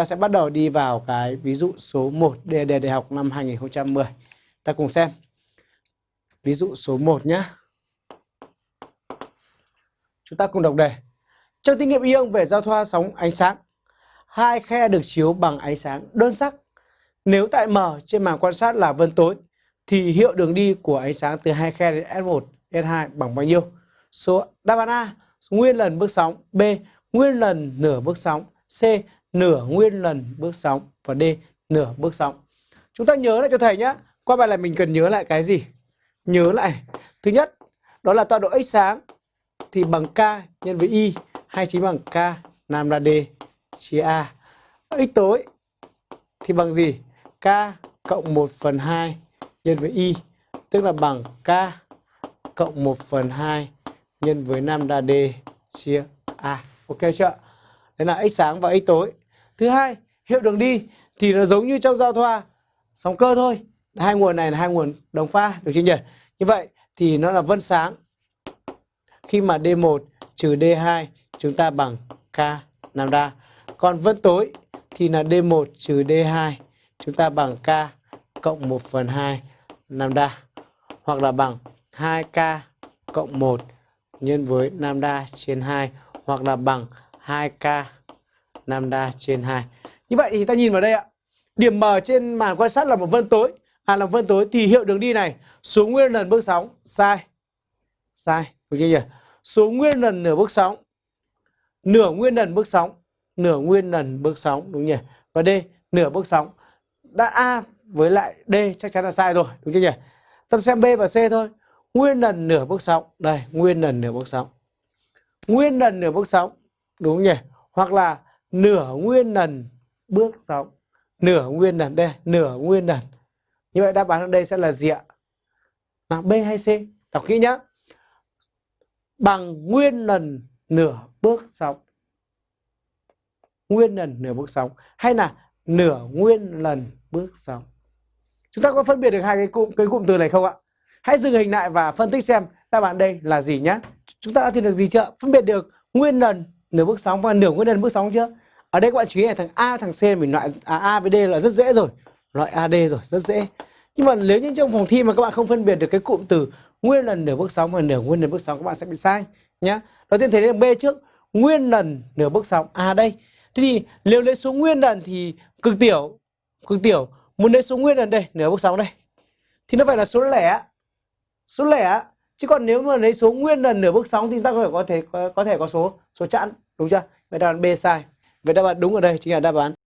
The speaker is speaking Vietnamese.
ta sẽ bắt đầu đi vào cái ví dụ số 1 đề đề đại học năm 2010. Ta cùng xem. Ví dụ số 1 nhé. Chúng ta cùng đọc đề. Trong thí nghiệm ion về giao thoa sóng ánh sáng, hai khe được chiếu bằng ánh sáng đơn sắc. Nếu tại M trên màn quan sát là vân tối, thì hiệu đường đi của ánh sáng từ hai khe đến S1, S2 bằng bao nhiêu? Số đáp án A, nguyên lần bước sóng, B, nguyên lần nửa bước sóng, C, nửa nguyên lần bước sóng và D, nửa bước sóng. Chúng ta nhớ lại cho thầy nhé. Qua bài này mình cần nhớ lại cái gì? Nhớ lại. Thứ nhất, đó là tọa độ ánh sáng thì bằng K nhân với Y hay chính bằng K lambda D chia A. X tối thì bằng gì? K cộng 1 phần 2 nhân với Y tức là bằng K cộng 1 phần 2 nhân với lambda D chia A. Ok chưa? Đấy là x sáng và x tối. Thứ hai, hiệu đường đi thì nó giống như trong giao thoa sóng cơ thôi. Hai nguồn này là hai nguồn đồng pha, được chưa nhỉ? Như vậy thì nó là vân sáng. Khi mà D1 trừ D2 chúng ta bằng K lambda. Còn vân tối thì là D1 trừ D2 chúng ta bằng K cộng 1 phần 2 lambda. Hoặc là bằng 2K cộng 1 nhân với lambda trên 2 hoặc là bằng 2K lambda trên 2. Như vậy thì ta nhìn vào đây ạ. Điểm M trên màn quan sát là một vân tối. À là vân tối thì hiệu đường đi này số nguyên lần bước sóng sai. Sai, Ok chưa nhỉ? Số nguyên lần nửa bước sóng. Nửa nguyên lần bước sóng, nửa nguyên lần bước sóng đúng nhỉ? Và D nửa bước sóng. Đã A với lại D chắc chắn là sai rồi, đúng chưa nhỉ? Ta xem B và C thôi. Nguyên lần nửa bước sóng. Đây, nguyên lần nửa bước sóng. Nguyên lần nửa bước sóng, đúng nhỉ? Hoặc là nửa nguyên lần bước sóng. Nửa nguyên lần đây, nửa nguyên lần. Như vậy đáp án ở đây sẽ là gì ạ? Là B hay C? Đọc kỹ nhá. Bằng nguyên lần nửa bước sóng. Nguyên lần nửa bước sóng hay là nửa nguyên lần bước sóng. Chúng ta có phân biệt được hai cái cụm cái cụm từ này không ạ? Hãy dừng hình lại và phân tích xem đáp án đây là gì nhé. Chúng ta đã tìm được gì chưa? Phân biệt được nguyên lần nửa bước sóng và nửa nguyên lần bước sóng chưa? Ở đây các bạn chú ý là thằng A thằng C mình loại à, A với D là rất dễ rồi. Loại AD rồi, rất dễ. Nhưng mà nếu như trong phòng thi mà các bạn không phân biệt được cái cụm từ nguyên lần nửa bước sóng và nửa nguyên lần bước sóng các bạn sẽ bị sai nhá. Đầu tiên thấy là B trước, nguyên lần nửa bước sóng. À đây. Thế thì nếu lấy số nguyên lần thì cực tiểu, cực tiểu muốn lấy số nguyên lần đây, nửa bước sóng đây. Thì nó phải là số lẻ. Số lẻ chứ còn nếu mà lấy số nguyên lần nửa bước sóng thì ta có thể có thể có, có thể có số số chẵn đúng chưa vậy đáp án B sai vậy đáp án đúng ở đây chính là đáp án